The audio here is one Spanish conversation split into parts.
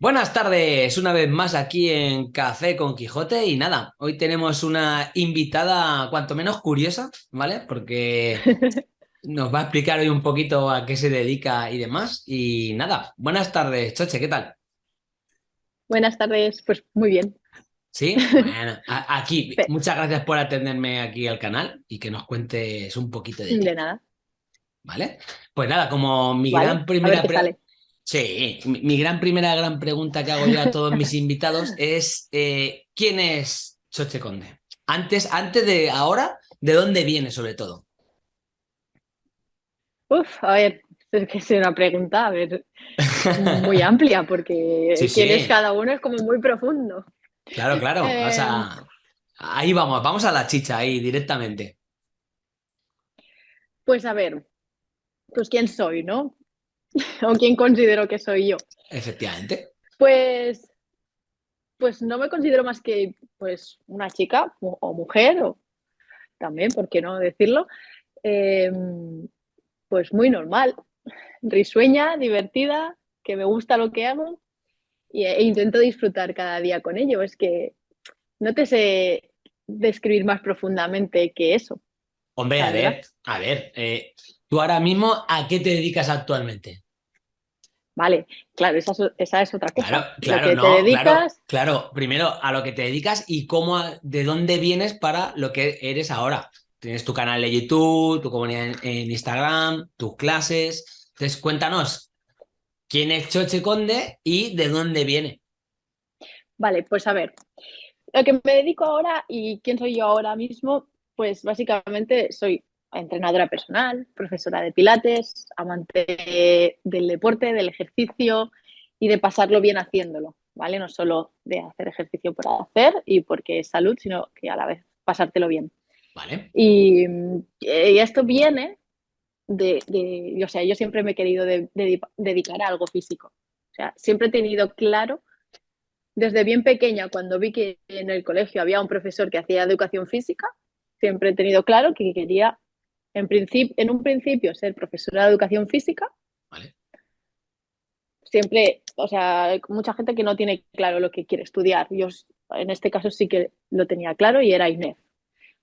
Buenas tardes, una vez más aquí en Café con Quijote y nada, hoy tenemos una invitada cuanto menos curiosa, ¿vale? Porque nos va a explicar hoy un poquito a qué se dedica y demás y nada, buenas tardes, Choche, ¿qué tal? Buenas tardes, pues muy bien. Sí, bueno, aquí, muchas gracias por atenderme aquí al canal y que nos cuentes un poquito de ti. De nada. ¿Vale? Pues nada, como mi gran primera... Sí, mi, gran primera gran pregunta que hago yo a todos mis invitados es eh, ¿quién es Choche Conde? Antes, antes de ahora, ¿de dónde viene sobre todo? Uf, a ver, es que es una pregunta, a ver, muy amplia, porque quién es cada uno es como muy profundo. Claro, claro, o sea, em. ahí vamos, vamos a la chicha, ahí directamente. Pues a ver, pues quién soy, ¿no? o quién considero que soy yo. Efectivamente. Pues, pues no me considero más que pues, una chica o mujer, o también, ¿por qué no decirlo? Em, pues muy normal, risueña, divertida, que me gusta lo que hago e intento disfrutar cada día con ello. Es que no te sé describir más profundamente que eso. Hombre, a ver, a ver, eh, tú ahora mismo, ¿a qué te dedicas actualmente? Vale, claro, esa, es otra cosa. Claro, claro, no, te dedicas... claro, primero a lo que te dedicas y cómo, de dónde vienes para lo que eres ahora. Tienes tu canal de YouTube, tu comunidad en, Instagram, tus clases. Entonces, cuéntanos, ¿quién es Choche Conde y de dónde viene? Vale, pues a ver, lo que me dedico ahora y quién soy yo ahora mismo, pues básicamente soy entrenadora personal, profesora de pilates, amante del deporte, del ejercicio y de pasarlo bien haciéndolo, ¿vale? No solo de hacer ejercicio por hacer y porque es salud, sino que a la vez pasártelo bien. Vale. Y, esto viene de, o sea, yo siempre me he querido dedicar a algo físico. O sea, siempre he tenido claro, desde bien pequeña, cuando vi que en el colegio había un profesor que hacía educación física, siempre he tenido claro que quería en, en un principio ser profesora de educación física. Siempre, o sea, hay mucha gente que no tiene claro lo que quiere estudiar. Yo en este caso sí que lo tenía claro y era INEF.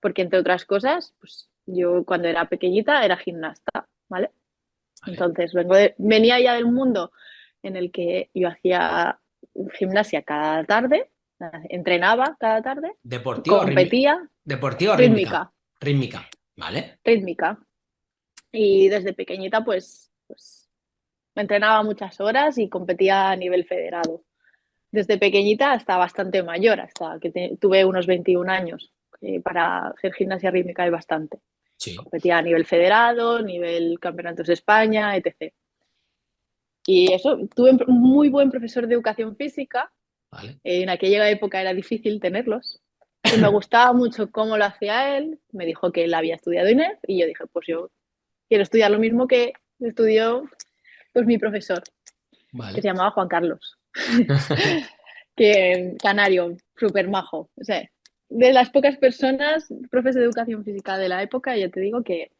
Porque entre otras cosas, pues yo cuando era pequeñita era gimnasta, ¿vale? Entonces vengo venía ya del mundo en el que yo hacía gimnasia cada tarde, entrenaba cada tarde, deportivo, competía, deportivo, rítmica, rítmica. Vale. Rítmica. Y desde pequeñita, pues, pues me entrenaba muchas horas y competía a nivel federado. Desde pequeñita hasta bastante mayor, hasta que tuve unos 21 años. para hacer gimnasia rítmica hay bastante. Sí. Competía a nivel federado, nivel campeonatos de España, etc. Y eso, tuve un muy buen profesor de educación física. Vale. En aquella época era difícil tenerlos me gustaba mucho cómo lo hacía él, me dijo que él había estudiado INEF y yo dije, pues yo quiero estudiar lo mismo que estudió pues mi profesor, que se llamaba Juan Carlos, que canario, súper majo. O sea, de las pocas personas, profes de educación física de la época, yo te digo que,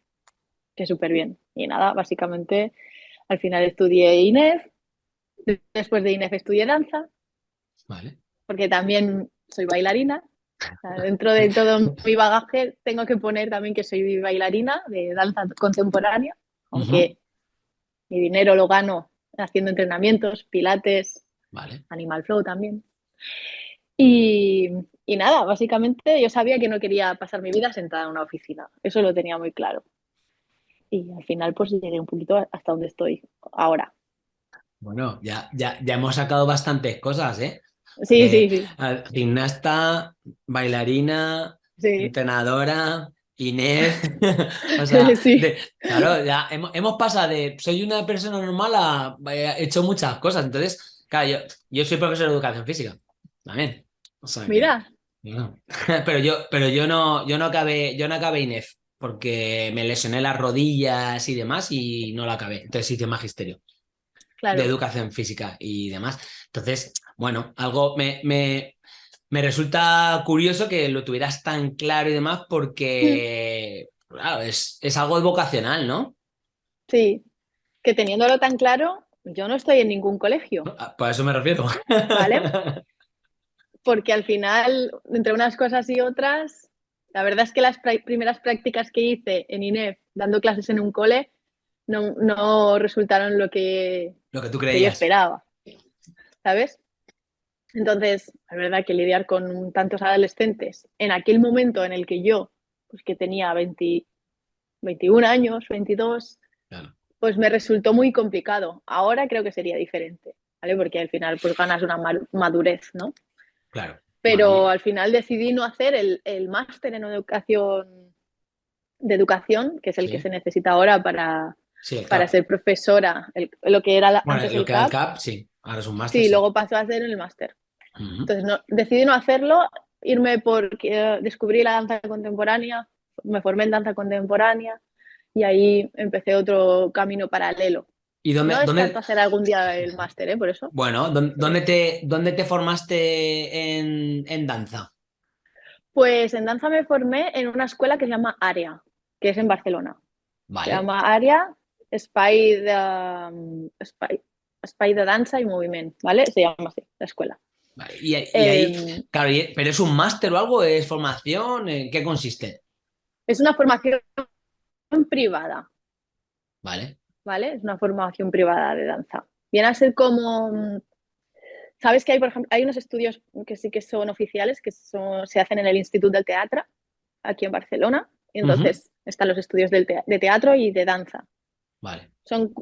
que súper bien. Y nada, básicamente al final estudié INEF, después de INEF estudié danza, porque también soy bailarina dentro de todo mi bagaje tengo que poner también que soy bailarina de danza contemporánea, aunque mi dinero lo gano haciendo entrenamientos, pilates, animal flow también. Y, nada, básicamente yo sabía que no quería pasar mi vida sentada en una oficina, eso lo tenía muy claro. Y al final pues llegué un poquito hasta donde estoy ahora. Bueno, ya, ya, ya hemos sacado bastantes cosas, ¿eh? Sí, eh, sí, sí. Gimnasta, bailarina, entrenadora, Inés. o sea, claro, ya hemos, pasado de soy una persona normal a he hecho muchas cosas. Entonces, claro, yo, soy profesor de educación física. También. Mira. pero yo, pero yo no, yo no acabé, yo no acabé INEF porque me lesioné las rodillas y demás y no la acabé. Entonces hice magisterio de educación física y demás. Entonces, bueno, algo me, me, resulta curioso que lo tuvieras tan claro y demás porque, claro, es, es algo vocacional, ¿no? Sí, que teniéndolo tan claro, yo no estoy en ningún colegio. Ah, por eso me refiero. ¿Vale? Porque al final, entre unas cosas y otras, la verdad es que las primeras prácticas que hice en INEF, dando clases en un cole, no, resultaron lo que, lo que tú creías. yo esperaba. ¿Sabes? Entonces, la verdad que lidiar con tantos adolescentes en aquel momento en el que yo, pues que tenía 20, 21 años, 22, pues me resultó muy complicado. Ahora creo que sería diferente, ¿vale? Porque al final pues ganas una madurez, ¿no? Claro. Pero al final decidí no hacer el, máster en educación de educación, que es el que se necesita ahora para, para ser profesora, lo que era la, antes el CAP. sí, ahora es un máster. Sí, luego pasó a hacer el máster. Entonces no, decidí no hacerlo, irme porque descubrí la danza contemporánea, me formé en danza contemporánea y ahí empecé otro camino paralelo. ¿Y dónde, no ¿dónde... hacer algún día el máster, ¿eh? Por eso. Bueno, ¿dónde te, dónde te formaste en, en, danza? Pues en danza me formé en una escuela que se llama Área, que es en Barcelona. Se llama Área Espai de, Espai, de Danza y Movimiento, ¿vale? Se llama así, la escuela. Y, ahí, em, ¿pero es un máster o algo? ¿Es formación? ¿En qué consiste? Es una formación privada. Vale. ¿Vale? Es una formación privada de danza. Viene a ser como... Sabes que hay, por ejemplo, hay unos estudios que sí que son oficiales, que se hacen en el Instituto del Teatro, aquí en Barcelona. entonces están los estudios de teatro y de danza. Vale. Son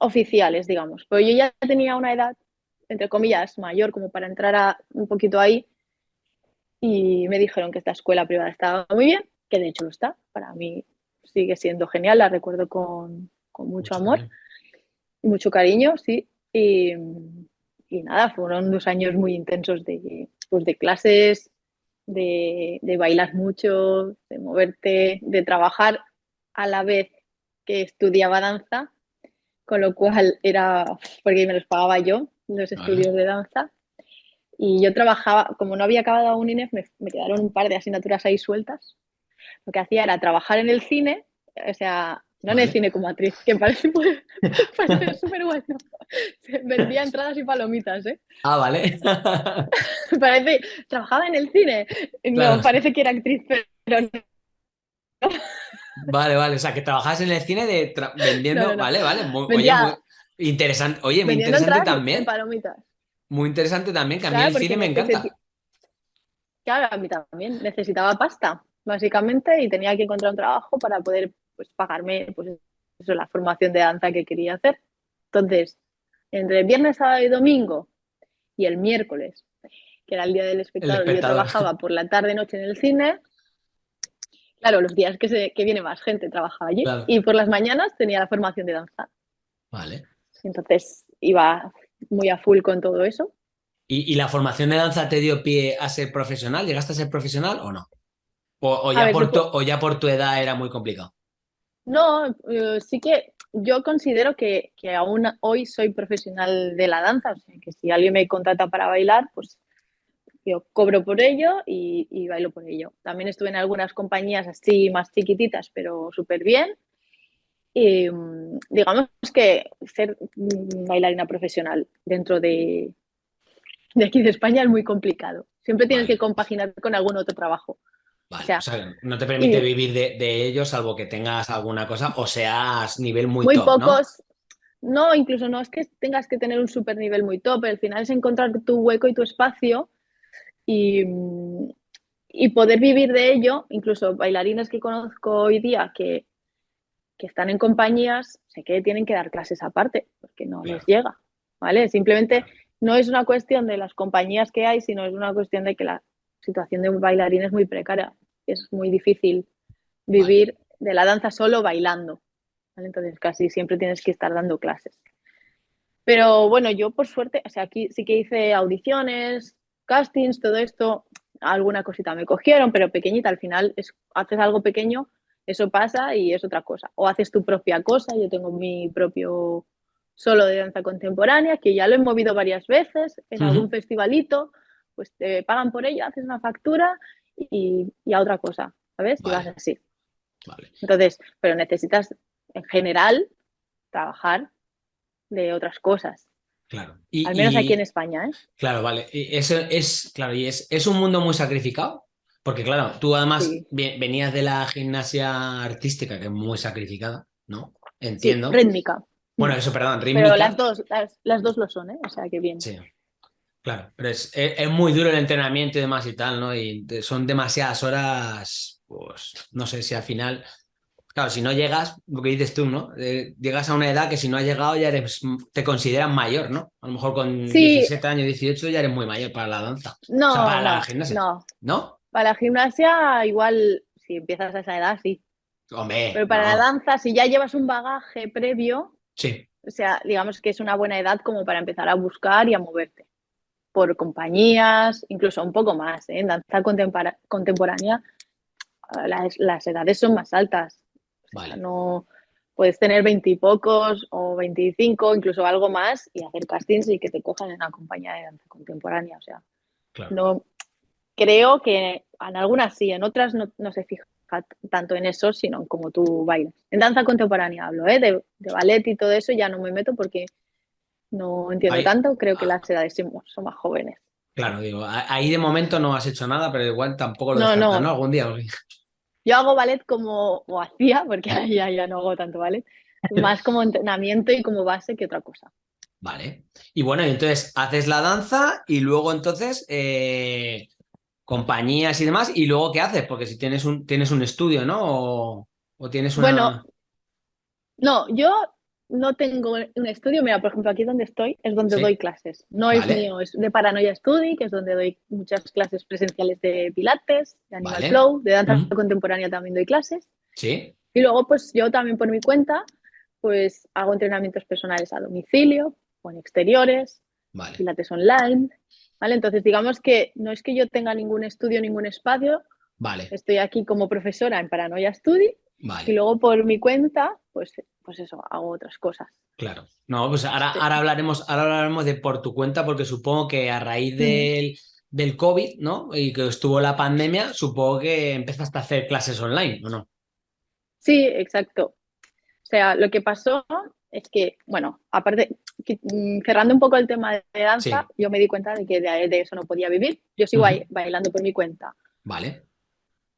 oficiales, digamos. Pero yo ya tenía una edad, entre comillas, mayor como para entrar a, un poquito ahí y me dijeron que esta escuela privada estaba muy bien, que de hecho lo está. Para mí sigue siendo genial, la recuerdo con, mucho, amor y mucho cariño, sí. Y, nada, fueron dos años muy intensos de, pues de clases, de, de bailar mucho, de moverte, de trabajar a la vez que estudiaba danza, con lo cual era, porque me los pagaba yo, los estudios de danza. Y yo trabajaba, como no había acabado aún INEF, me, me, quedaron un par de asignaturas ahí sueltas. Lo que hacía era trabajar en el cine, o sea, no en el cine como actriz, que parece súper bueno. Vendía entradas y palomitas, ¿eh? Ah, vale. parece, trabajaba en el cine. No, parece que era actriz, pero no. Vale, vale. O sea, que trabajas en el cine de vendiendo. Vale, vale. oye, muy interesante. Oye, muy interesante también. Muy interesante también, que a mí el cine me encanta. Claro, a mí también. Necesitaba pasta, básicamente, y tenía que encontrar un trabajo para poder pues, pagarme pues, eso, la formación de danza que quería hacer. Entonces, entre el viernes, sábado y domingo y el miércoles, que era el día del espectáculo, yo trabajaba por la tarde noche en el cine, Claro, los días que, se, que viene más gente trabajaba allí y por las mañanas tenía la formación de danza. Vale. Entonces iba muy a full con todo eso. ¿Y, la formación de danza te dio pie a ser profesional? ¿Llegaste a ser profesional o no? ¿O, ya, por tu, o ya, por tu, edad era muy complicado? No, eh, sí que yo considero que, que, aún hoy soy profesional de la danza, o sea, que si alguien me contrata para bailar, pues yo cobro por ello y, bailo por ello. También estuve en algunas compañías así más chiquititas, pero súper bien. Y mm, digamos que ser bailarina profesional dentro de, de aquí de España es muy complicado. Siempre tienes que compaginar con algún otro trabajo. o, sea, no te permite vivir de, de, ello salvo que tengas alguna cosa o seas nivel muy, muy pocos. ¿no? ¿no? incluso no es que tengas que tener un super nivel muy top, al final es encontrar tu hueco y tu espacio y, poder vivir de ello, incluso bailarines que conozco hoy día que, están en compañías, sé que tienen que dar clases aparte, porque no les llega, ¿vale? Simplemente no es una cuestión de las compañías que hay, sino es una cuestión de que la situación de un bailarín es muy precaria, es muy difícil vivir de la danza solo bailando, Entonces casi siempre tienes que estar dando clases. Pero bueno, yo por suerte, o sea, aquí sí que hice audiciones, castings, todo esto, alguna cosita me cogieron, pero pequeñita, al final es, haces algo pequeño, eso pasa y es otra cosa. O haces tu propia cosa, yo tengo mi propio solo de danza contemporánea, que ya lo he movido varias veces en algún festivalito, pues te pagan por ello, haces una factura y, a otra cosa, ¿sabes? Y vas así. Entonces, pero necesitas en general trabajar de otras cosas. Claro. Al menos aquí en España, ¿eh? Claro, vale. Eso es, claro, y es, es un mundo muy sacrificado. Porque claro, tú además venías de la gimnasia artística, que es muy sacrificada, ¿no? Entiendo. rítmica. Bueno, eso, perdón, rítmica. Pero las dos, las, dos lo son, ¿eh? O sea, que bien. Sí. Claro, pero es, es, muy duro el entrenamiento y demás y tal, ¿no? Y son demasiadas horas, pues no sé si al final Claro, si no llegas, lo que dices tú, ¿no? Eh, llegas a una edad que si no has llegado ya eres, te consideran mayor, ¿no? A lo mejor con 17 años, 18 ya eres muy mayor para la danza. No, para la gimnasia. No. ¿No? Para la gimnasia, igual, si empiezas a esa edad, sí. Hombre. Pero para la danza, si ya llevas un bagaje previo, sí. O sea, digamos que es una buena edad como para empezar a buscar y a moverte. Por compañías, incluso un poco más. ¿eh? En danza contemporánea, las, las edades son más altas no puedes tener veintipocos o veinticinco, incluso algo más, y hacer castings y que te cojan en una compañía de danza contemporánea. O sea, no creo que en algunas sí, en otras no, se fija tanto en eso, sino en cómo tú bailas. En danza contemporánea hablo, ¿eh? de, ballet y todo eso ya no me meto porque no entiendo tanto, creo que las edades son más jóvenes. Claro, digo, ahí de momento no has hecho nada, pero igual tampoco lo no, ¿no? Algún día. Yo hago ballet como, o hacía, porque ya, ya no hago tanto ballet, más como entrenamiento y como base que otra cosa. Vale. Y bueno, entonces haces la danza y luego entonces eh, compañías y demás, y luego ¿qué haces? Porque si tienes un, tienes un estudio, ¿no? O, o tienes una... Bueno, no, yo no tengo un estudio, mira, por ejemplo, aquí donde estoy es donde doy clases. No es mío, es de Paranoia Study, que es donde doy muchas clases presenciales de pilates, de animal flow, de danza contemporánea también doy clases. Sí. Y luego, pues yo también por mi cuenta, pues hago entrenamientos personales a domicilio o en exteriores, pilates online, ¿vale? Entonces, digamos que no es que yo tenga ningún estudio, ningún espacio. Vale. Estoy aquí como profesora en Paranoia Study y luego por mi cuenta, pues pues eso, hago otras cosas. Claro. No, pues ahora, ahora, hablaremos, ahora hablaremos de por tu cuenta, porque supongo que a raíz del, del COVID, ¿no? Y que estuvo la pandemia, supongo que empezaste a hacer clases online, ¿o no? Sí, exacto. O sea, lo que pasó es que, bueno, aparte, mm, cerrando un poco el tema de danza, yo me di cuenta de que de, eso no podía vivir. Yo sigo bailando por mi cuenta. Vale.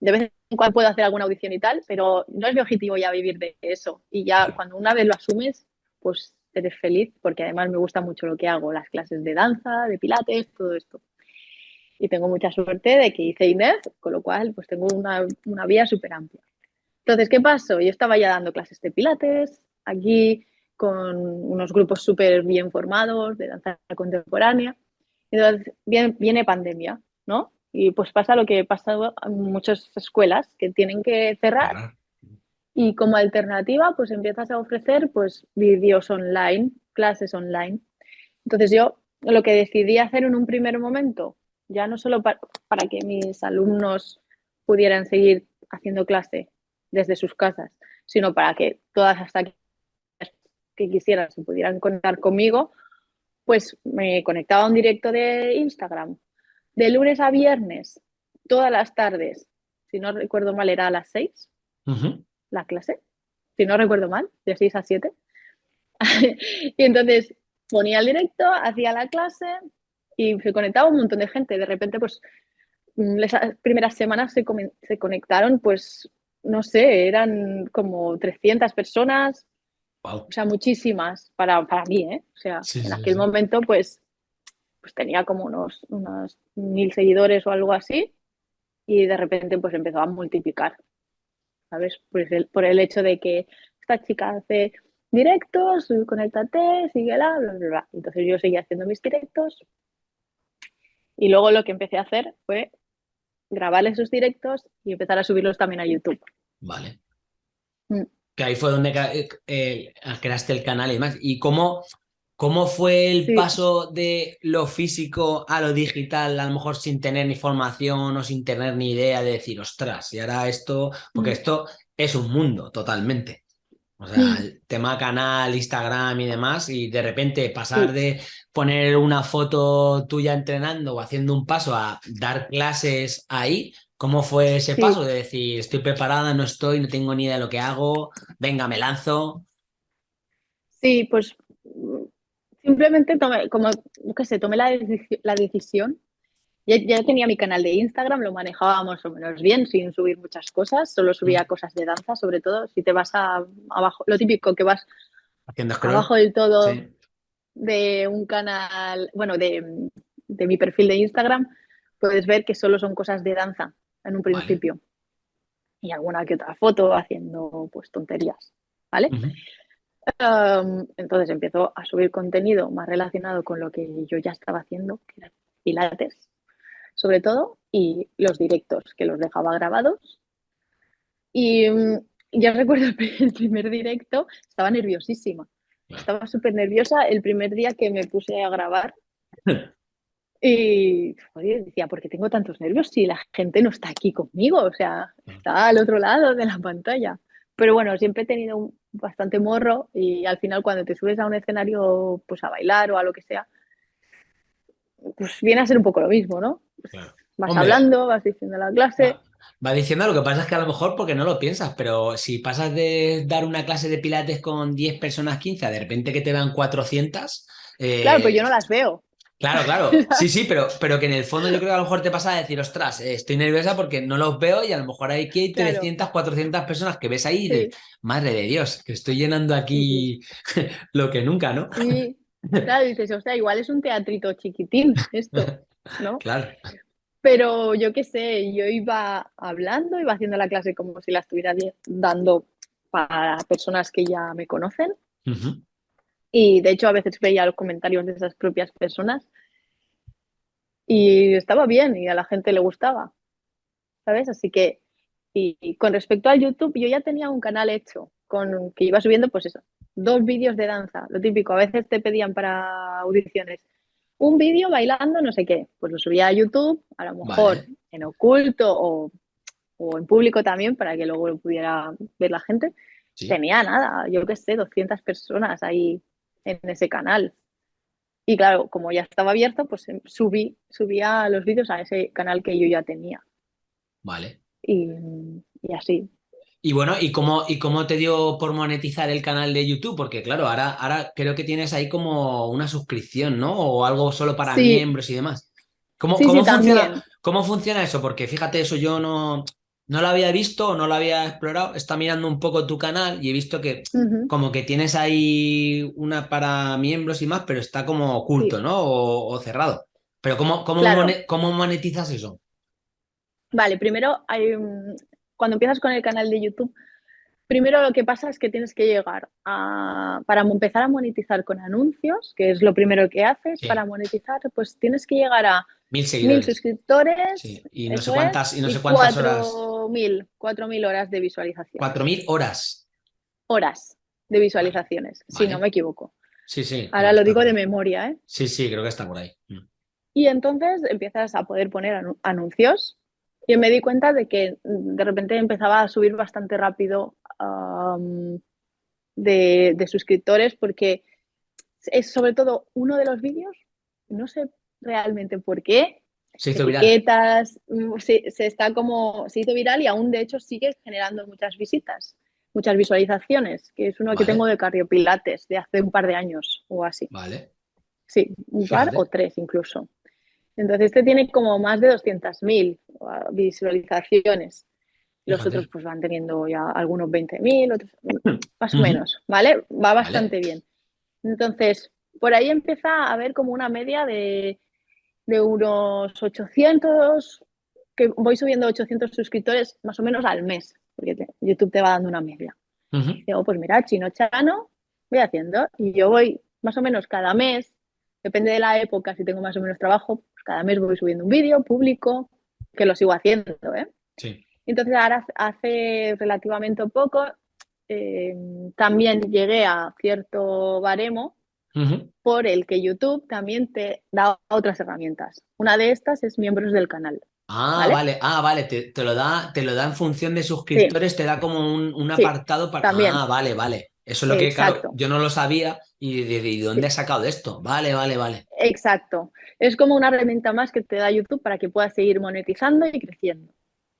De vez cual puedo hacer alguna audición y tal, pero no es mi objetivo ya vivir de eso. Y ya cuando una vez lo asumes, pues eres feliz, porque además me gusta mucho lo que hago, las clases de danza, de pilates, todo esto. Y tengo mucha suerte de que hice Inés, con lo cual pues tengo una, una vía súper amplia. Entonces, ¿qué pasó? Yo estaba ya dando clases de pilates, aquí con unos grupos súper bien formados de danza contemporánea. Entonces, viene, viene pandemia, ¿no? Y pues pasa lo que pasa en muchas escuelas que tienen que cerrar. Y como alternativa, pues empiezas a ofrecer pues vídeos online, clases online. Entonces yo lo que decidí hacer en un primer momento, ya no solo para, para que mis alumnos pudieran seguir haciendo clase desde sus casas, sino para que todas hasta que quisieran se pudieran conectar conmigo, pues me conectaba a un directo de Instagram de lunes a viernes, todas las tardes, si no recuerdo mal, era a las 6 la clase, si no recuerdo mal, de 6 a 7. y entonces ponía el directo, hacía la clase y se conectaba un montón de gente. De repente, pues, esas primeras semanas se, se conectaron, pues, no sé, eran como 300 personas, o sea, muchísimas para, para mí, ¿eh? O sea, en aquel momento, pues, pues tenía como unos, unos mil seguidores o algo así y de repente pues empezó a multiplicar, ¿sabes? Pues por el hecho de que esta chica hace directos, conéctate, síguela, bla, bla, bla. Entonces yo seguía haciendo mis directos y luego lo que empecé a hacer fue grabar esos directos y empezar a subirlos también a YouTube. Vale. Mm. Que ahí fue donde eh, eh, creaste el canal y demás. ¿Y cómo, ¿Cómo fue el paso de lo físico a lo digital, a lo mejor sin tener ni formación o sin tener ni idea de decir, ostras, y ahora esto, porque mm. esto es un mundo totalmente. O sea, mm. el tema canal, Instagram y demás, y de repente pasar de poner una foto tuya entrenando o haciendo un paso a dar clases ahí, ¿cómo fue ese paso de decir, estoy preparada, no estoy, no tengo ni idea de lo que hago, venga, me lanzo? Sí, pues simplemente tomé, como, qué sé, tomé la, la decisión. Ya, ya, tenía mi canal de Instagram, lo manejaba más o menos bien, sin subir muchas cosas, solo subía mm. cosas de danza, sobre todo. Si te vas a, abajo, lo típico que vas abajo del todo de un canal, bueno, de, de, mi perfil de Instagram, puedes ver que solo son cosas de danza en un principio. Y alguna que otra foto haciendo pues tonterías, ¿vale? entonces empiezo a subir contenido más relacionado con lo que yo ya estaba haciendo, que era pilates, sobre todo, y los directos, que los dejaba grabados. Y mm, ya recuerdo el primer directo, estaba nerviosísima. Estaba súper nerviosa el primer día que me puse a grabar. Y decía, ¿por qué tengo tantos nervios si la gente no está aquí conmigo? O sea, está al otro lado de la pantalla. Pero bueno, siempre he tenido un, bastante morro y al final cuando te subes a un escenario pues a bailar o a lo que sea, pues viene a ser un poco lo mismo, ¿no? Vas hablando, vas diciendo la clase. Va, diciendo, lo que pasa es que a lo mejor porque no lo piensas, pero si pasas de dar una clase de pilates con 10 personas, 15, de repente que te vean 400... Eh, claro, pues yo no las veo. Claro, claro. Sí, sí, pero, pero que en el fondo yo creo que a lo mejor te pasa a decir, ostras, eh, estoy nerviosa porque no los veo y a lo mejor hay que hay 300, 400 personas que ves ahí de, madre de Dios, que estoy llenando aquí lo que nunca, ¿no? Sí, claro, dices, o sea, igual es un teatrito chiquitín esto, ¿no? Claro. Pero yo qué sé, yo iba hablando, iba haciendo la clase como si la estuviera dando para personas que ya me conocen. Y de hecho a veces veía los comentarios de esas propias personas y estaba bien y a la gente le gustaba, ¿sabes? Así que, y, con respecto al YouTube, yo ya tenía un canal hecho con que iba subiendo, pues eso, dos vídeos de danza, lo típico, a veces te pedían para audiciones un vídeo bailando no sé qué, pues lo subía a YouTube, a lo mejor en oculto o, o, en público también para que luego lo pudiera ver la gente. Tenía nada, yo qué sé, 200 personas ahí en ese canal. Y claro, como ya estaba abierto, pues em, subí, subía los vídeos a ese canal que yo ya tenía. Vale. Y, así. Y bueno, ¿y cómo, ¿y cómo te dio por monetizar el canal de YouTube? Porque claro, ahora, ahora creo que tienes ahí como una suscripción, ¿no? O algo solo para miembros y demás. ¿Cómo, cómo, funciona, ¿Cómo funciona eso? Porque fíjate, eso yo no, no lo había visto no lo había explorado. Está mirando un poco tu canal y he visto que como que tienes ahí una para miembros y más, pero está como oculto, ¿no? O, cerrado. Pero ¿cómo, cómo, ¿cómo, monetizas eso? Vale, primero hay, cuando empiezas con el canal de YouTube, primero lo que pasa es que tienes que llegar a, para empezar a monetizar con anuncios, que es lo primero que haces, para monetizar, pues tienes que llegar a Mil seguidores. Mil suscriptores. Sí. Y no sé cuántas, y no sé cuántas horas. Mil, cuatro mil horas de visualización. Cuatro mil horas. Horas de visualizaciones, si no me equivoco. Sí, sí. Ahora lo digo de memoria, ¿eh? Sí, sí, creo que está por ahí. Mm. Y entonces empiezas a poder poner anuncios. Y me di cuenta de que mm, de repente empezaba a subir bastante rápido de, de suscriptores porque es sobre todo uno de los vídeos, no sé realmente por qué. Se hizo etiquetas, mm, se, está como, se hizo viral y aún de hecho sigue generando muchas visitas, muchas visualizaciones, que es uno que tengo de Carriopilates de hace un par de años o así. Vale. Sí, un par o tres incluso. Entonces este tiene como más de 200.000 uh, visualizaciones. Los otros pues van teniendo ya algunos 20.000, otros más o menos, ¿vale? Va bastante bien. Entonces, por ahí empieza a haber como una media de de unos 800, que voy subiendo 800 suscriptores más o menos al mes, porque YouTube te va dando una media. Digo, pues mira, chino chano, voy haciendo y yo voy más o menos cada mes, depende de la época, si tengo más o menos trabajo, pues cada mes voy subiendo un vídeo público, que lo sigo haciendo, ¿eh? Sí. Entonces ahora hace relativamente poco eh, también llegué a cierto baremo por el que YouTube también te da otras herramientas. Una de estas es miembros del canal. Ah, vale, ah, vale, te, lo da, te lo da en función de suscriptores, te da como un, apartado para. También. Ah, vale, vale. Eso es lo que, claro, yo no lo sabía y de, dónde he sacado esto. Vale, vale, vale. Exacto. Es como una herramienta más que te da YouTube para que puedas seguir monetizando y creciendo.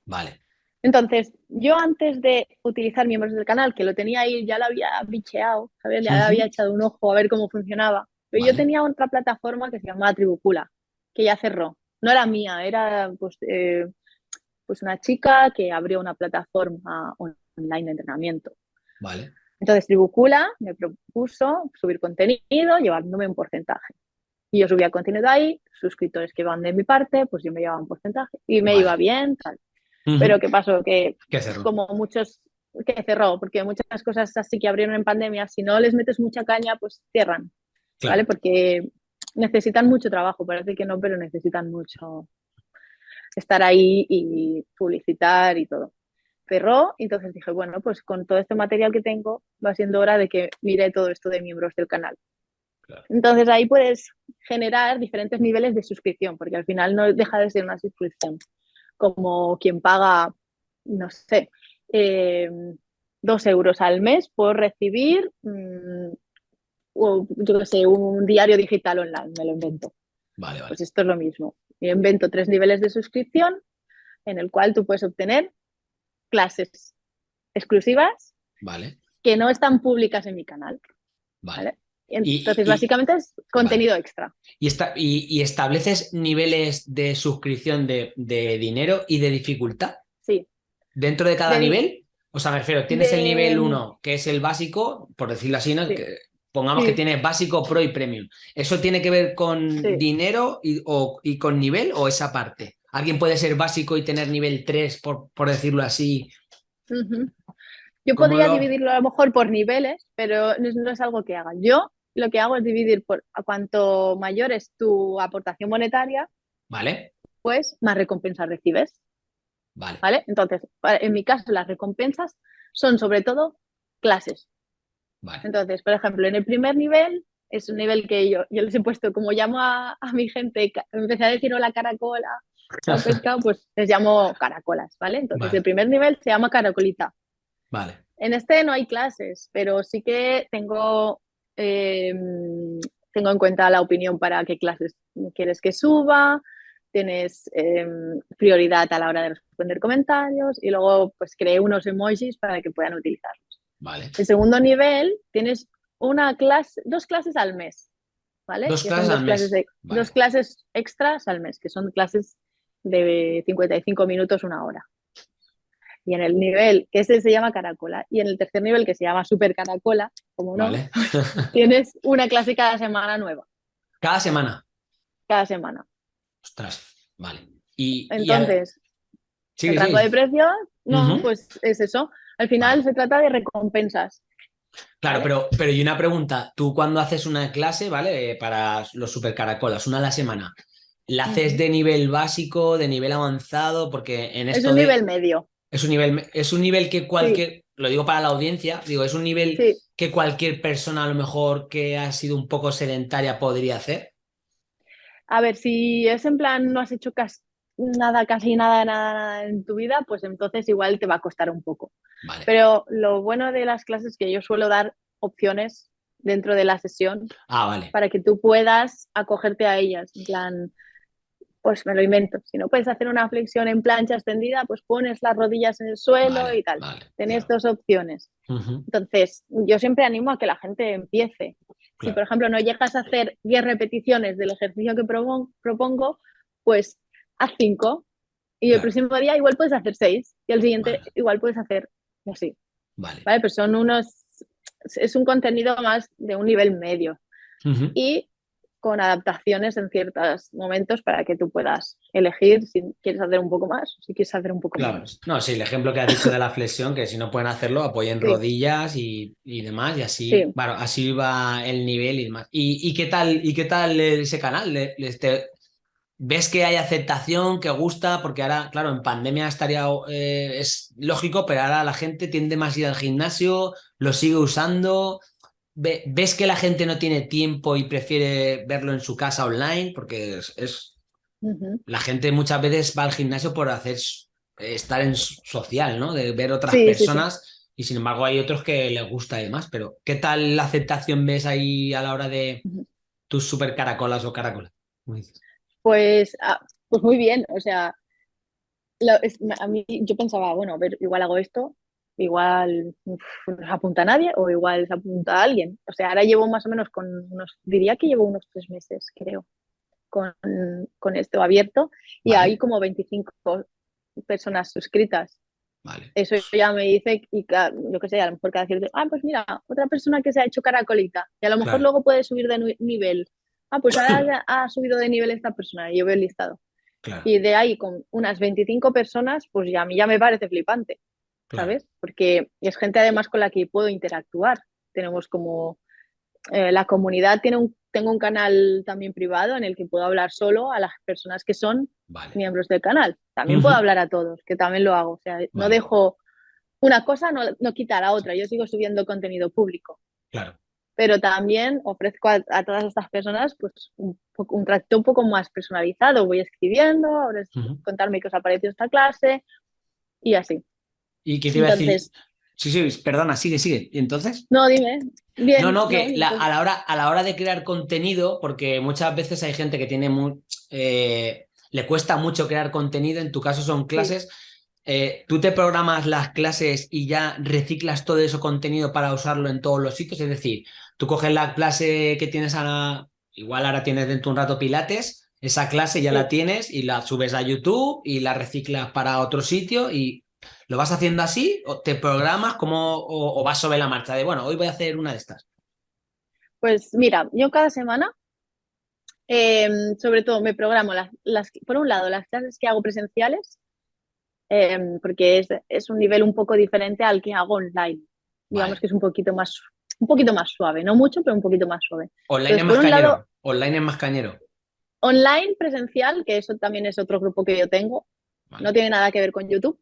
Vale. Entonces, yo antes de utilizar miembros del canal, que lo tenía ahí, ya lo había bicheado, ¿sabes? ya había echado un ojo a ver cómo funcionaba. Pero yo tenía otra plataforma que se llamaba Tribucula, que ya cerró. No era mía, era pues, eh, pues una chica que abrió una plataforma online de entrenamiento. Vale. Entonces, Tribucula me propuso subir contenido llevándome un porcentaje. Y yo subía contenido ahí, suscriptores que van de mi parte, pues yo me llevaba un porcentaje y me iba bien, tal. Pero ¿qué pasó? Que como muchos que cerró, porque muchas cosas así que abrieron en pandemia, si no les metes mucha caña, pues cierran, ¿vale? Porque necesitan mucho trabajo, parece que no, pero necesitan mucho estar ahí y publicitar y todo. Cerró, y entonces dije, bueno, pues con todo este material que tengo, va siendo hora de que mire todo esto de miembros del canal. Entonces ahí puedes generar diferentes niveles de suscripción, porque al final no deja de ser una suscripción. Como quien paga, no sé, eh, dos euros al mes por recibir, mm, yo qué sé, un diario digital online, me lo invento. Vale, vale. Pues esto es lo mismo. Yo invento tres niveles de suscripción en el cual tú puedes obtener clases exclusivas vale. que no están públicas en mi canal. Vale. Entonces, básicamente es contenido extra. ¿Y, y, estableces niveles de suscripción de, dinero y de dificultad? Sí. ¿Dentro de cada nivel? O sea, me refiero, tienes el nivel 1, que es el básico, por decirlo así, ¿no? Que, pongamos que tienes básico, pro y premium. ¿Eso tiene que ver con dinero y, o, y, con nivel o esa parte? ¿Alguien puede ser básico y tener nivel 3, por, por decirlo así? Yo podría dividirlo a lo mejor por niveles, pero no es, algo que haga. Yo lo que hago es dividir por a cuanto mayor es tu aportación monetaria, vale. pues más recompensas recibes. Vale. ¿Vale? Entonces, en mi caso, las recompensas son sobre todo clases. Vale. Entonces, por ejemplo, en el primer nivel es un nivel que yo, yo les he puesto, como llamo a, mi gente, empecé a decir hola caracola, pues les llamo caracolas, ¿vale? Entonces, el primer nivel se llama caracolita. Vale. En este no hay clases, pero sí que tengo, em, tengo en cuenta la opinión para qué clases quieres que suba, tienes em, prioridad a la hora de responder comentarios y luego pues creé unos emojis para que puedan utilizarlos. Vale. El segundo nivel tienes una clase, dos clases al mes, ¿vale? Dos clases al mes. Dos clases extras al mes, que son clases de 55 minutos, una hora y en el nivel, que ese se llama caracola, y en el tercer nivel, que se llama super caracola, como no, tienes una clase cada semana nueva. ¿Cada semana? Cada semana. Ostras, vale. Y, Entonces, el rango de precios, no, pues es eso. Al final se trata de recompensas. Claro, pero, pero y una pregunta, tú cuando haces una clase, ¿vale? Para los super caracolas, una a la semana, ¿la haces de nivel básico, de nivel avanzado? Porque en esto Es un nivel medio. Es un nivel, es un nivel que cualquier, lo digo para la audiencia, digo, es un nivel que cualquier persona a lo mejor que ha sido un poco sedentaria podría hacer. A ver, si es en plan no has hecho casi nada, casi nada, nada, en tu vida, pues entonces igual te va a costar un poco. Pero lo bueno de las clases es que yo suelo dar opciones dentro de la sesión ah, para que tú puedas acogerte a ellas. En plan, pues me lo invento. Si no puedes hacer una flexión en plancha extendida, pues pones las rodillas en el suelo y tal. Tenés dos opciones. Entonces, yo siempre animo a que la gente empiece. Si, por ejemplo, no llegas a hacer 10 repeticiones del ejercicio que propongo, pues haz 5. Y el próximo día igual puedes hacer 6. Y el siguiente igual puedes hacer así. Vale. ¿Vale? Pues son unos... Es un contenido más de un nivel medio. Y con adaptaciones en ciertos momentos para que tú puedas elegir si quieres hacer un poco más o si quieres hacer un poco claro. No, sí, el ejemplo que has dicho de la flexión, que si no pueden hacerlo, apoyen rodillas y, demás, y así, bueno, así va el nivel y demás. ¿Y, qué, tal, y qué tal ese canal? ¿Ves que hay aceptación, que gusta? Porque ahora, claro, en pandemia estaría, eh, es lógico, pero ahora la gente tiende más a ir al gimnasio, lo sigue usando, ¿Ves que la gente no tiene tiempo y prefiere verlo en su casa online? Porque es... La gente muchas veces va al gimnasio por hacer estar en social, ¿no? De ver otras personas y sin embargo hay otros que les gusta y demás. Pero ¿qué tal la aceptación ves ahí a la hora de tus super caracolas o caracolas? Pues, ah, pues muy bien, o sea, a mí yo pensaba, bueno, a ver, igual hago esto, igual no se apunta a nadie o igual se apunta a alguien. O sea, ahora llevo más o menos con unos, diría que llevo unos tres meses, creo, con, con esto abierto y hay como 25 personas suscritas. Eso ya me dice, y yo que sé, a lo mejor cada cierto, ah, pues mira, otra persona que se ha hecho caracolita y a lo mejor luego puede subir de nivel. Ah, pues ahora ha subido de nivel esta persona y yo veo el listado. Y de ahí con unas 25 personas, pues ya a mí ya me parece flipante, ¿sabes? Porque es gente además con la que puedo interactuar. Tenemos como, eh, la comunidad tiene un, tengo un canal también privado en el que puedo hablar solo a las personas que son miembros del canal. También puedo hablar a todos, que también lo hago. O sea, no dejo una cosa, no, no quita la otra. Yo sigo subiendo contenido público. Claro. Pero también ofrezco a, todas estas personas pues, un, un, trato un poco más personalizado. Voy escribiendo, ahora es contarme qué os ha parecido esta clase y así. ¿Y qué te iba a decir? Sí, sí, perdona, sigue, sigue. ¿Y entonces? No, dime. no, no, que a, la hora, a la hora de crear contenido, porque muchas veces hay gente que tiene muy, eh, le cuesta mucho crear contenido, en tu caso son clases, eh, ¿tú te programas las clases y ya reciclas todo ese contenido para usarlo en todos los sitios? Es decir, tú coges la clase que tienes a igual ahora tienes dentro un rato pilates, esa clase ya la tienes y la subes a YouTube y la reciclas para otro sitio y ¿lo vas haciendo así? ¿O te programas como, o, vas sobre la marcha de, bueno, hoy voy a hacer una de estas? Pues mira, yo cada semana Em, sobre todo me programo las, las, por un lado las clases que hago presenciales, em, porque es, es, un nivel un poco diferente al que hago online. Digamos que es un poquito más un poquito más suave, no mucho, pero un poquito más suave. Online es más cañero. online es más cañero. Online presencial, que eso también es otro grupo que yo tengo, no tiene nada que ver con YouTube.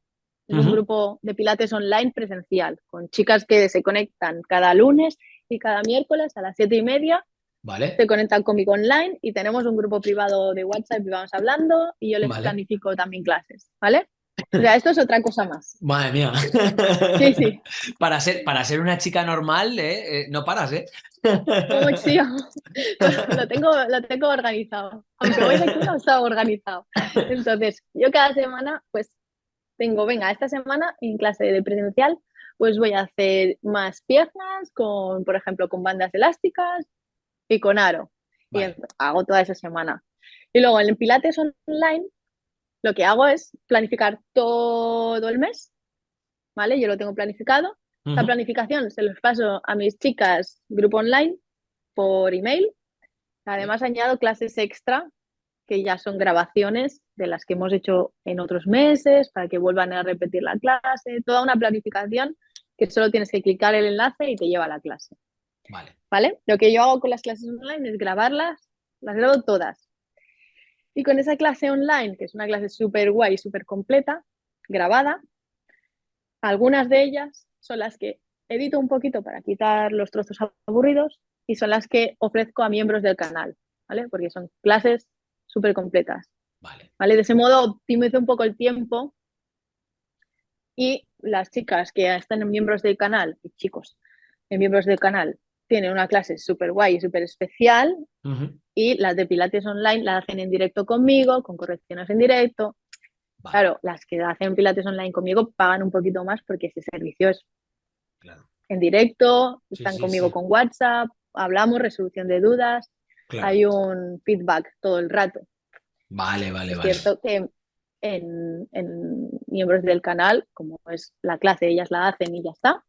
Es un grupo de pilates online presencial, con chicas que se conectan cada lunes y cada miércoles a las siete y media Vale. Se conectan conmigo online y tenemos un grupo privado de WhatsApp y vamos hablando y yo les planifico también clases, ¿vale? O sea, esto es otra cosa más. Madre mía. Sí, sí. Para ser, para ser una chica normal, ¿eh? eh no paras, ¿eh? sí, lo tengo, lo tengo organizado. Aunque voy de aquí, no está organizado. Entonces, yo cada semana, pues, tengo, venga, esta semana en clase de presencial, pues voy a hacer más piernas con, por ejemplo, con bandas elásticas, y con aro. Y hago toda esa semana. Y luego en el Pilates online, lo que hago es planificar todo el mes, ¿vale? Yo lo tengo planificado. La planificación se los paso a mis chicas grupo online por email. Además añado clases extra que ya son grabaciones de las que hemos hecho en otros meses para que vuelvan a repetir la clase, toda una planificación que solo tienes que clicar el enlace y te lleva a la clase. Vale. Lo que yo hago con las clases online es grabarlas, las grabo todas. Y con esa clase online, que es una clase súper guay, súper completa, grabada, algunas de ellas son las que edito un poquito para quitar los trozos aburridos y son las que ofrezco a miembros del canal, ¿vale? Porque son clases súper completas. Vale. ¿Vale? De ese modo optimizo un poco el tiempo y las chicas que están en miembros del canal, y chicos, en miembros del canal, tiene una clase súper guay y súper especial y las de Pilates online las hacen en directo conmigo, con correcciones en directo. Claro, las que hacen Pilates online conmigo pagan un poquito más porque ese servicio es en directo, están conmigo con WhatsApp, hablamos, resolución de dudas, hay un feedback todo el rato. Vale, vale, es cierto que en, en miembros del canal, como es la clase, ellas la hacen y ya está,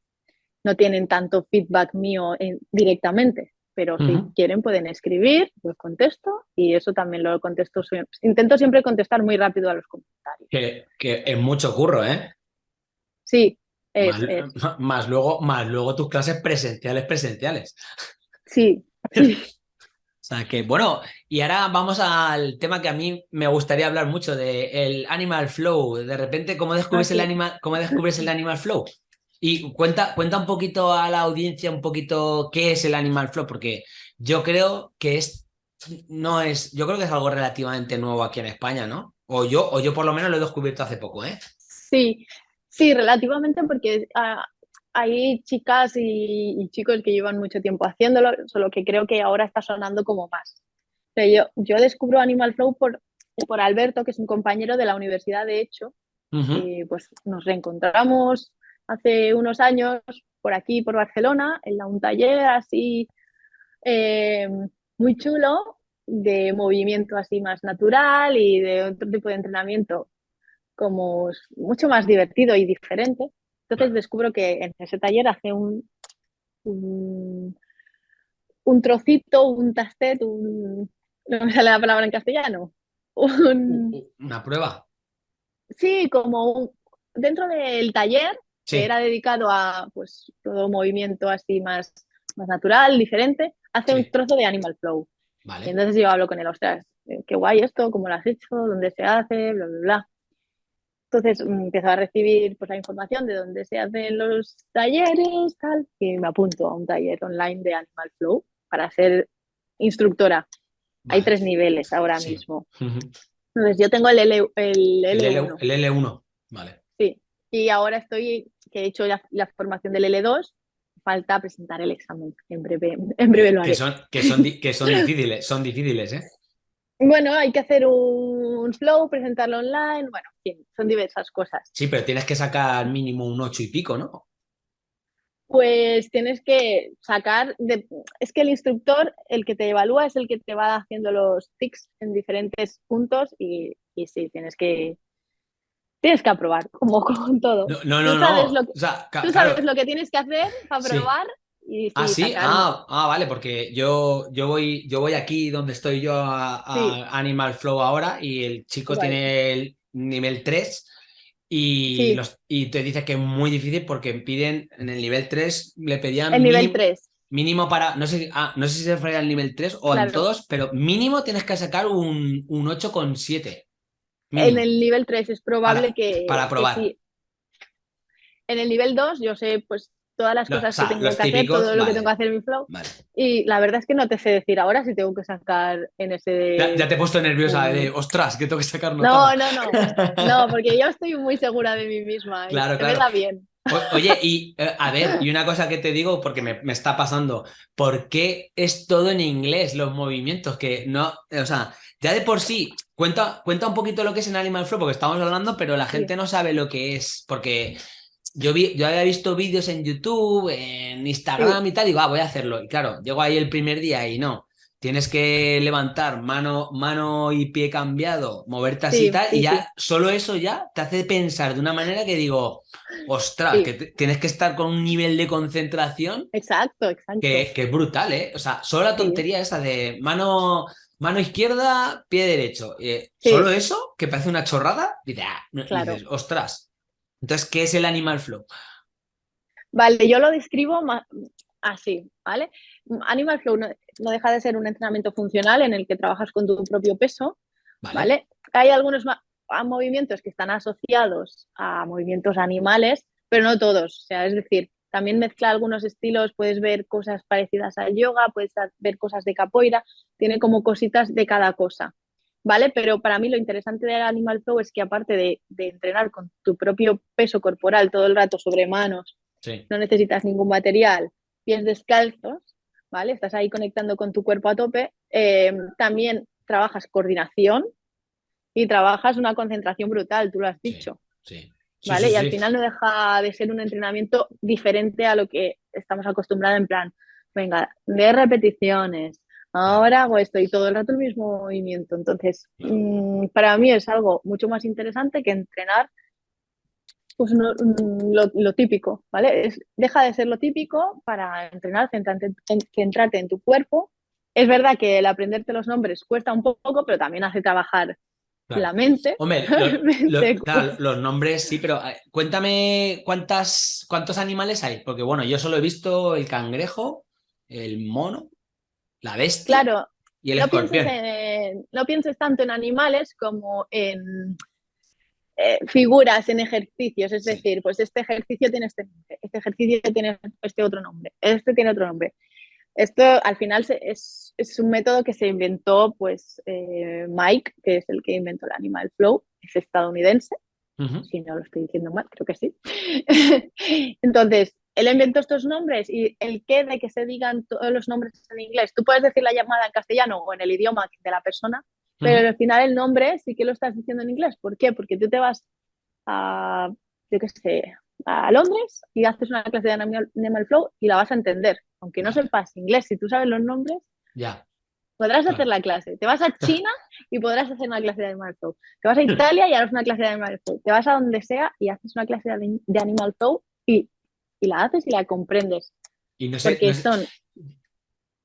no tienen tanto feedback mío directamente, pero si quieren pueden escribir, pues contesto y eso también lo contesto. Intento siempre contestar muy rápido a los comentarios. Que, es mucho curro, ¿eh? Sí. más, luego, más luego tus clases presenciales, presenciales. Sí. O sea que, bueno, y ahora vamos al tema que a mí me gustaría hablar mucho, de el Animal Flow. De repente, ¿cómo descubres, el, animal, ¿cómo descubres el Animal Flow? Y cuenta, cuenta un poquito a la audiencia un poquito qué es el Animal Flow, porque yo creo que es, no es, yo creo que es algo relativamente nuevo aquí en España, ¿no? O yo, o yo por lo menos lo he descubierto hace poco, ¿eh? Sí, sí, relativamente porque ah, hay chicas y, chicos que llevan mucho tiempo haciéndolo, solo que creo que ahora está sonando como más. yo, yo descubro Animal Flow por, por Alberto, que es un compañero de la universidad, de hecho, Y pues nos reencontramos hace unos años por aquí, por Barcelona, en un taller así eh, muy chulo de movimiento así más natural y de otro tipo de entrenamiento como mucho más divertido y diferente. Entonces descubro que en ese taller hace un, un, trocito, un tastet, un... no me sale la palabra en castellano. Una prueba. Sí, como dentro del taller que era dedicado a pues todo movimiento así más, más natural, diferente, hace un trozo de Animal Flow. entonces yo hablo con él, ostras, eh, qué guay esto, cómo lo has hecho, dónde se hace, bla, bla, bla. Entonces mm, empiezo a recibir pues, la información de dónde se hacen los talleres, tal, y me apunto a un taller online de Animal Flow para ser instructora. Hay tres niveles ahora mismo. Entonces yo tengo el, L, el L1. El, L1, vale. Sí, y ahora estoy, que he hecho la, formación del L2, falta presentar el examen. En breve, en breve lo haré. Que son, que son, que son difíciles, son difíciles, ¿eh? Bueno, hay que hacer un flow, presentarlo online, bueno, son diversas cosas. Sí, pero tienes que sacar mínimo un ocho y pico, ¿no? Pues tienes que sacar, es que el instructor, el que te evalúa, es el que te va haciendo los tics en diferentes puntos y, y sí, tienes que, tienes que aprobar, como con todo. No, no, no. Lo que, tú sabes lo que tienes que hacer para aprobar ah, sí, ah, ah, vale, porque yo, yo, voy, yo voy aquí donde estoy yo a, Animal Flow ahora y el chico tiene el nivel 3 y, los, y te dice que es muy difícil porque piden en el nivel 3, le pedían... El nivel 3. Mínimo para, no sé, ah, no sé si se refiere al nivel 3 o en todos, pero mínimo tienes que sacar un, un 8,7. En el nivel 3 es probable que... Para probar. En el nivel 2 yo sé pues todas las cosas que tengo que hacer, todo lo que tengo que hacer en mi flow. Y la verdad es que no te sé decir ahora si tengo que sacar en ese... Ya, te he puesto nerviosa de, ostras, que tengo que sacar No, no, no, no, porque yo estoy muy segura de mí misma. Claro, claro. Me da bien. oye, y eh, a ver, y una cosa que te digo, porque me, me, está pasando, ¿por qué es todo en inglés los movimientos? Que no, o sea, ya de por sí, cuenta, cuenta un poquito lo que es en Animal Flow, porque estamos hablando, pero la gente no sabe lo que es, porque yo, vi, yo había visto vídeos en YouTube, en Instagram y tal, y digo, ah, voy a hacerlo. Y claro, llego ahí el primer día y no. Tienes que levantar mano, mano y pie cambiado, moverte así y tal, y ya solo eso ya te hace pensar de una manera que digo, ostras, que tienes que estar con un nivel de concentración. Exacto, exacto. Que, que es brutal, ¿eh? O sea, solo la tontería esa de mano, mano izquierda, pie derecho. Eh, solo eso, que parece una chorrada, dices, ah, dices, ostras, entonces, ¿qué es el Animal Flow? Vale, yo lo describo así, ¿vale? Animal Flow no, deja de ser un entrenamiento funcional en el que trabajas con tu propio peso, ¿vale? Hay algunos movimientos que están asociados a movimientos animales, pero no todos. O sea, es decir, también mezcla algunos estilos, puedes ver cosas parecidas al yoga, puedes ver cosas de capoeira, tiene como cositas de cada cosa. ¿Vale? Pero para mí lo interesante del Animal Flow es que aparte de, entrenar con tu propio peso corporal todo el rato sobre manos, no necesitas ningún material, pies descalzos, ¿vale? Estás ahí conectando con tu cuerpo a tope. Eh, también trabajas coordinación y trabajas una concentración brutal, tú lo has dicho. ¿Vale? y al final no deja de ser un entrenamiento diferente a lo que estamos acostumbrados en plan, venga, de repeticiones, ahora hago esto y todo el rato el mismo movimiento. Entonces, mm, para mí es algo mucho más interesante que entrenar pues, mm, lo, típico, ¿vale? Es, deja de ser lo típico para entrenar, centrarte, centrarte en tu cuerpo. Es verdad que el aprenderte los nombres cuesta un poco, pero también hace trabajar la mente. Hombre, los nombres sí, pero eh, cuéntame cuántas, cuántos animales hay, porque bueno, yo solo he visto el cangrejo, el mono, la bestia claro, y el no escorpión. Pienses no pienses tanto en animales como en eh, figuras, en ejercicios. Es decir, pues este ejercicio tiene este nombre, este ejercicio tiene este otro nombre, este tiene otro nombre. Esto al final es, es un método que se inventó pues eh, Mike, que es el que inventó el Animal Flow, es estadounidense. Si no lo estoy diciendo mal, creo que sí. Entonces, él inventó estos nombres y el qué de que se digan todos los nombres en inglés. Tú puedes decir la llamada en castellano o en el idioma de la persona, pero al final el nombre sí que lo estás diciendo en inglés. ¿Por qué? Porque tú te vas a, yo qué sé, a Londres y haces una clase de Animal, Flow y la vas a entender. Aunque no sepas inglés, si tú sabes los nombres, ya. podrás hacer la clase. Te vas a China y podrás hacer una clase de Animal Flow. Te vas a Italia y harás una clase de Animal Flow. Te vas a donde sea y haces una clase de, Animal Flow y, y, la haces y la comprendes. Y no sé, Porque son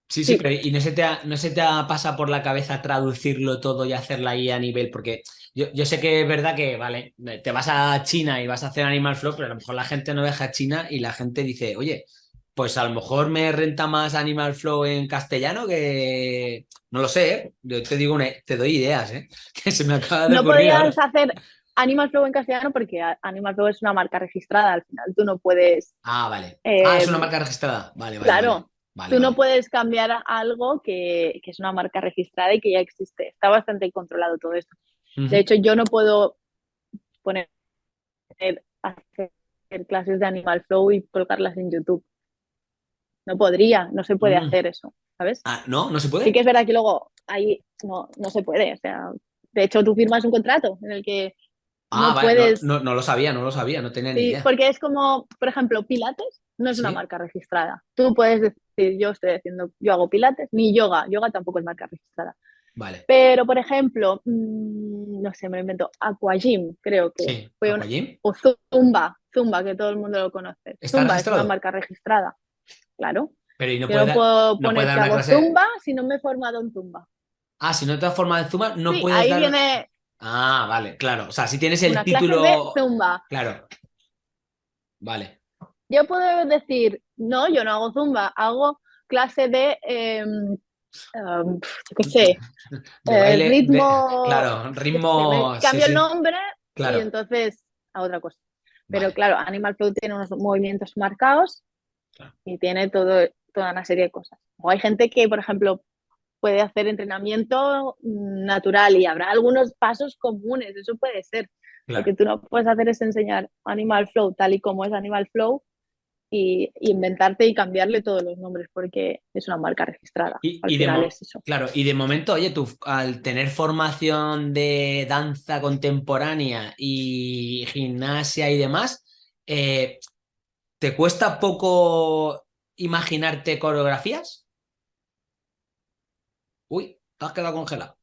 Sí, sí, pero y no se, te no se te pasa por la cabeza traducirlo todo y hacerla ahí a nivel, porque yo, yo, sé que es verdad que, vale, te vas a China y vas a hacer Animal Flow, pero a lo mejor la gente no deja China y la gente dice, oye, pues a lo mejor me renta más Animal Flow en castellano que... No lo sé, ¿eh? yo te digo, te doy ideas, ¿eh? que se me acaba de No podrías hacer Animal Flow en castellano porque Animal Flow es una marca registrada, al final tú no puedes... Ah, vale. ah, es una eh, marca registrada, vale, vale. Claro. Tú no puedes cambiar algo que, es una marca registrada y que ya existe. Está bastante controlado todo esto. De hecho, yo no puedo poner hacer clases de Animal Flow y colocarlas en YouTube. No podría, no se puede mm. hacer eso, ¿sabes? Ah, no, no se puede. Sí que es verdad que luego ahí no, no se puede. O sea, de hecho, tú firmas un contrato en el que ah, no puedes. No, lo sabía, no lo sabía, no tenía ni idea. Porque es como, por ejemplo, Pilates no es una marca registrada. Tú puedes decir, yo estoy haciendo, yo hago pilates, ni yoga, yoga tampoco es marca registrada. Vale. Pero, por ejemplo, mm, no sé, me lo invento, Aquagym, creo que fue una, o Zumba, Zumba, que todo el mundo lo conoce. Zumba es una marca registrada, claro. Pero ¿y no yo no puedo poner que hago Zumba si no me he formado en Zumba. Ah, si no te has formado en Zumba, no sí, puedes ahí viene... Ah, vale, claro. O sea, si tienes el título... de Zumba. Claro. Vale yo puedo decir, no, yo no hago zumba, hago clase de, em, em, qué sé, eh, ritmo. claro, ritmo. cambio el nombre y entonces a otra cosa. Pero claro, Animal Flow tiene unos movimientos marcados y tiene todo, toda una serie de cosas. O hay gente que, por ejemplo, puede hacer entrenamiento natural y habrá algunos pasos comunes, eso puede ser. Lo que tú no puedes hacer es enseñar Animal Flow tal y como es Animal Flow y, inventarte y cambiarle todos los nombres porque es una marca registrada. Y, de Claro, y de momento, oye, tú al tener formación de danza contemporánea y gimnasia y demás, eh, ¿te cuesta poco imaginarte coreografías? Uy, te has quedado congelado.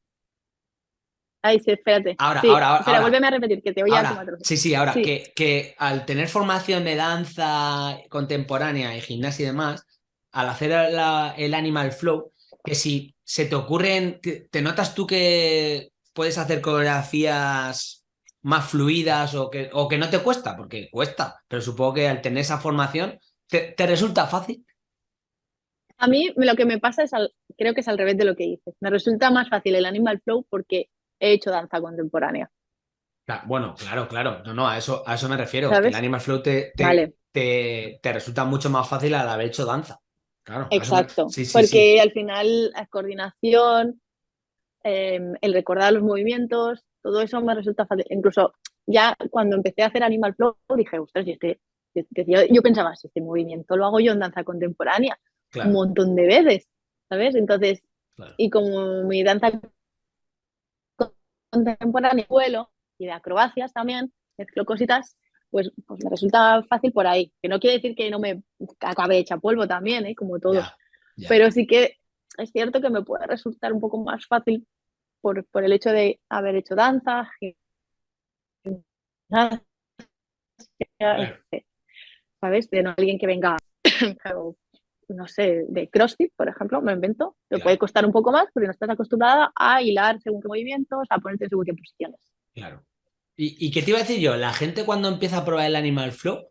Ay, sí, espérate. Ahora, ahora, ahora. Espera, vuélveme a repetir, que te voy a Sí, sí, ahora, Que, que, al tener formación de danza contemporánea y gimnasia y demás, al hacer el Animal Flow, que si se te ocurren, te, notas tú que puedes hacer coreografías más fluidas o que, o que no te cuesta, porque cuesta, pero supongo que al tener esa formación, ¿te, resulta fácil? A mí lo que me pasa es, creo que es al revés de lo que dices. Me resulta más fácil el Animal Flow porque he hecho danza contemporánea. Bueno, claro, claro. No, no, a eso, a eso me refiero. el Animal Flow te, te, resulta mucho más fácil al haber hecho danza. Claro, Exacto. porque al final la coordinación, em, el recordar los movimientos, todo eso me resulta fácil. Incluso ya cuando empecé a hacer Animal Flow dije, ostras, este, yo, pensaba, si este movimiento lo hago yo en danza contemporánea un montón de veces, ¿sabes? Entonces, y como mi danza contemporáneo, vuelo y de acrobacias también, mezclo cositas, pues, pues, me resulta fácil por ahí. Que no quiere decir que no me acabe hecha polvo también, ¿eh? como todo. Pero sí que es cierto que me puede resultar un poco más fácil por, el hecho de haber hecho danza, ¿sabes? De no alguien que venga no sé, de CrossFit, por ejemplo, me invento, te puede costar un poco más porque no estás acostumbrada a hilar según qué movimientos, a ponerte según qué posiciones. Claro. ¿Y, qué te iba a decir yo? La gente cuando empieza a probar el Animal Flow,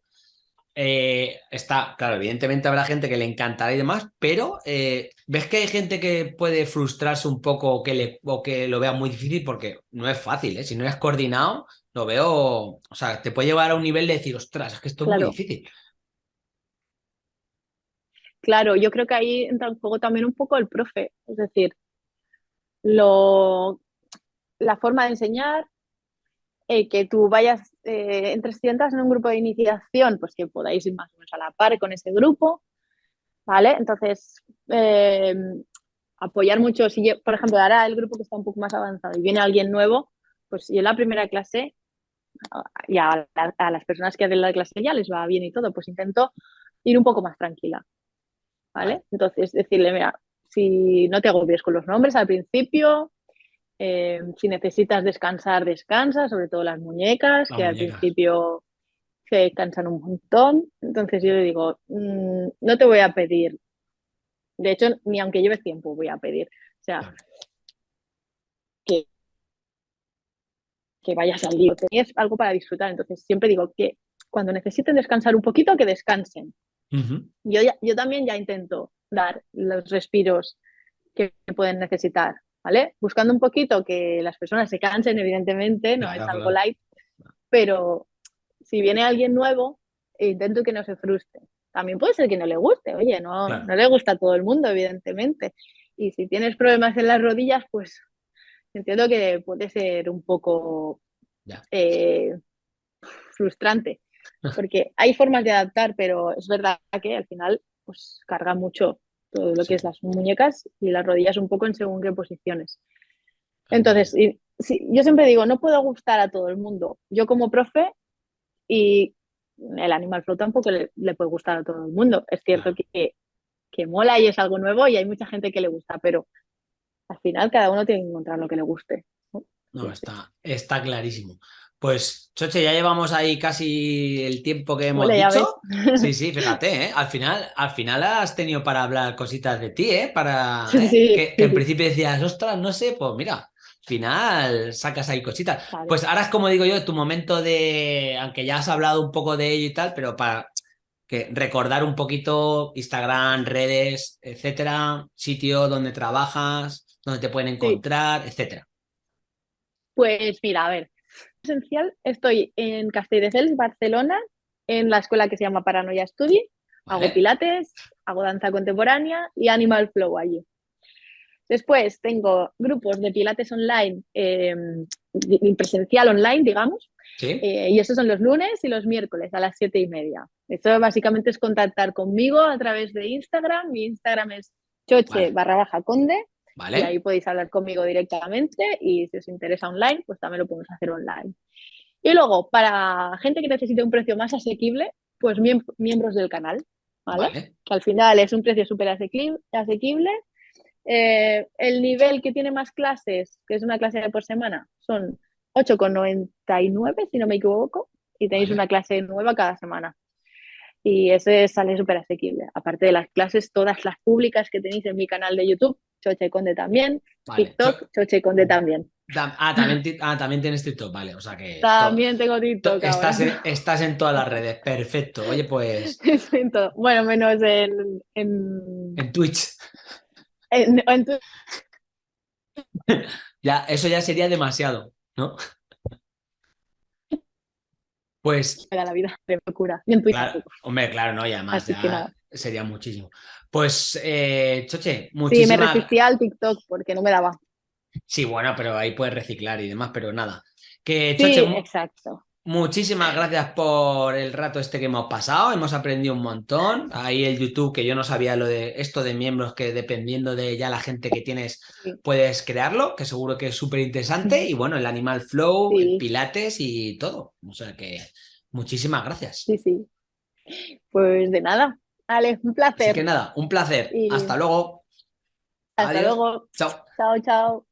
eh, está, claro, evidentemente habrá gente que le encantará y demás, pero eh, ¿ves que hay gente que puede frustrarse un poco o que, le, o que lo vea muy difícil? Porque no es fácil, ¿eh? Si no es coordinado, lo veo, o sea, te puede llevar a un nivel de decir, ostras, es que esto es muy difícil. Claro, yo creo que ahí entra en juego también un poco el profe, es decir, lo, la forma de enseñar, eh, que tú vayas eh, entre estudiantes en un grupo de iniciación, pues que podáis ir más o menos a la par con ese grupo, ¿vale? Entonces, eh, apoyar mucho, si yo, por ejemplo, ahora el grupo que está un poco más avanzado y viene alguien nuevo, pues yo en la primera clase y a, las personas que hacen la clase ya les va bien y todo, pues intento ir un poco más tranquila. ¿Vale? Entonces, decirle, mira, si no te agobies con los nombres al principio, eh, si necesitas descansar, descansa, sobre todo las muñecas, que al principio se cansan un montón. Entonces yo le digo, mm, no te voy a pedir, de hecho, ni aunque lleves tiempo voy a pedir. O sea, que, que vayas al lío, es algo para disfrutar. Entonces siempre digo que cuando necesiten descansar un poquito, que descansen. Yo, yo también ya intento dar los respiros que pueden necesitar, ¿vale? Buscando un poquito que las personas se cansen, evidentemente, no es algo light, pero si viene alguien nuevo, intento que no se frustre. También puede ser que no le guste, oye, no, no le gusta a todo el mundo, evidentemente. Y si tienes problemas en las rodillas, pues entiendo que puede ser un poco eh, frustrante, porque hay formas de adaptar, pero es verdad que al final pues carga mucho todo lo que es las muñecas y las rodillas un poco en según qué posiciones. Entonces, yo siempre digo, no puedo gustar a todo el mundo. Yo como profe y el Animal Flow tampoco le, puede gustar a todo el mundo. Es cierto que, que mola y es algo nuevo y hay mucha gente que le gusta, pero al final cada uno tiene que encontrar lo que le guste. No, está, está clarísimo. Pues, Choche, ya llevamos ahí casi el tiempo que hemos dicho. Sí, sí, fíjate, ¿eh? Al final, al final has tenido para hablar cositas de ti, ¿eh? Para que, en principio decías, ostras, no sé, pues mira, al final sacas ahí cositas. Pues ahora es como digo yo, tu momento de, aunque ya has hablado un poco de ello y tal, pero para que recordar un poquito Instagram, redes, etcétera, sitio donde trabajas, donde te pueden encontrar, etcétera. Pues mira, a ver, esencial, estoy en Castelldefels, Barcelona, en la escuela que se llama Paranoia Study. Hago pilates, hago danza contemporánea y animal flow allí. Después tengo grupos de pilates online, eh, presencial online, digamos, eh, y esos son los lunes y los miércoles a las siete y media. Esto básicamente es contactar conmigo a través de Instagram. Mi Instagram es choche barra baja conde y ahí podéis hablar conmigo directamente y si os interesa online, pues también lo podemos hacer online. Y luego, para gente que necesite un precio más asequible, pues miembros del canal, ¿vale? Que al final es un precio súper asequible. Eh, el nivel que tiene más clases, que es una clase por semana, son 8,99 si no me equivoco, y tenéis una clase nueva cada semana y ese sale súper asequible. Aparte de las clases, todas las públicas que tenéis en mi canal de YouTube, Choche Conde también, TikTok, Choche Conde también. Ah también, ah, también tienes TikTok, vale, o sea que... También tengo TikTok. Estás en, estás en, todas las redes, perfecto. Oye, pues... bueno, menos en... En, en Twitch. En, en ya, eso ya sería demasiado, ¿no? Pues. la vida de locura. hombre, claro, no, y además ya sería muchísimo. Pues, eh, Choche, muchísimas. Sí, me resistí al TikTok porque no me daba. Sí, bueno, pero ahí puedes reciclar y demás, pero nada. Que, Choche, sí, exacto. Muchísimas gracias por el rato este que hemos pasado, hemos aprendido un montón. Ahí el YouTube, que yo no sabía lo de esto de miembros, que dependiendo de ya la gente que tienes, puedes crearlo, que seguro que es súper interesante. Y bueno, el Animal Flow, el Pilates y todo. O sea que muchísimas gracias. Sí, sí. Pues de nada. Vale, un placer. Así que nada, un placer. Hasta luego. Hasta luego. Chao. Chao, chao.